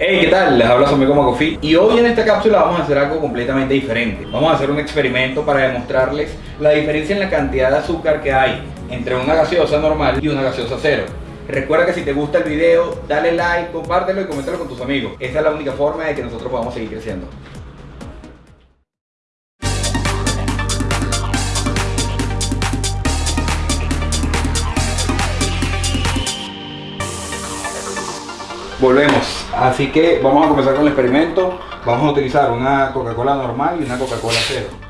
Hey, ¿qué tal? Les habla su amigo Macofi y hoy en esta cápsula vamos a hacer algo completamente diferente. Vamos a hacer un experimento para demostrarles la diferencia en la cantidad de azúcar que hay entre una gaseosa normal y una gaseosa cero. Recuerda que si te gusta el video, dale like, compártelo y coméntalo con tus amigos. Esa es la única forma de que nosotros podamos seguir creciendo. Volvemos, así que vamos a comenzar con el experimento. Vamos a utilizar una Coca-Cola normal y una Coca-Cola cero.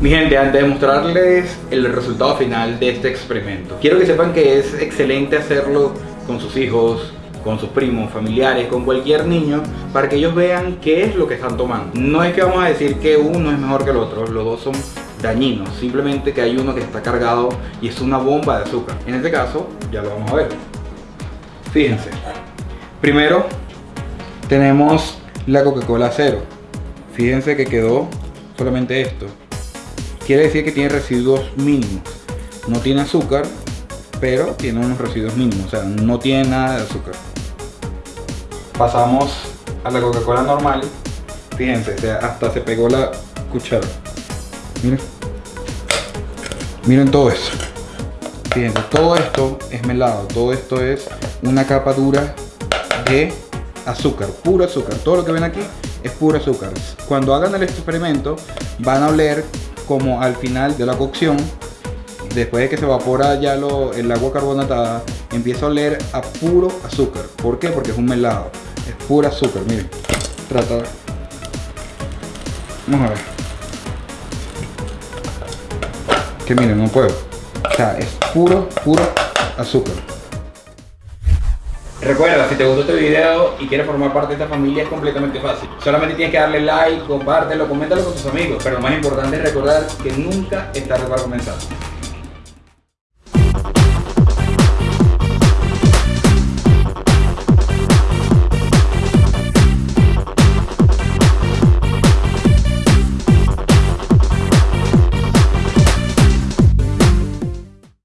Mi gente, antes de mostrarles el resultado final de este experimento, quiero que sepan que es excelente hacerlo con sus hijos, con sus primos, familiares, con cualquier niño, para que ellos vean qué es lo que están tomando. No es que vamos a decir que uno es mejor que el otro, los dos son dañinos, simplemente que hay uno que está cargado y es una bomba de azúcar. En este caso, ya lo vamos a ver. Fíjense. Primero, tenemos la Coca-Cola cero. Fíjense que quedó solamente esto quiere decir que tiene residuos mínimos. No tiene azúcar, pero tiene unos residuos mínimos, o sea, no tiene nada de azúcar. Pasamos a la Coca-Cola normal. Fíjense, hasta se pegó la cuchara. Miren. Miren todo eso. Fíjense, todo esto es melado, todo esto es una capa dura de azúcar, puro azúcar. Todo lo que ven aquí es puro azúcar. Cuando hagan el experimento van a oler como al final de la cocción, después de que se evapora ya lo, el agua carbonatada, empieza a oler a puro azúcar. ¿Por qué? Porque es un melado. Es puro azúcar, miren. Trata. Vamos a ver. Que miren, no puedo. O sea, es puro, puro azúcar. Recuerda, si te gustó este video y quieres formar parte de esta familia es completamente fácil. Solamente tienes que darle like, compártelo, coméntalo con tus amigos. Pero lo más importante es recordar que nunca es tarde para comenzar.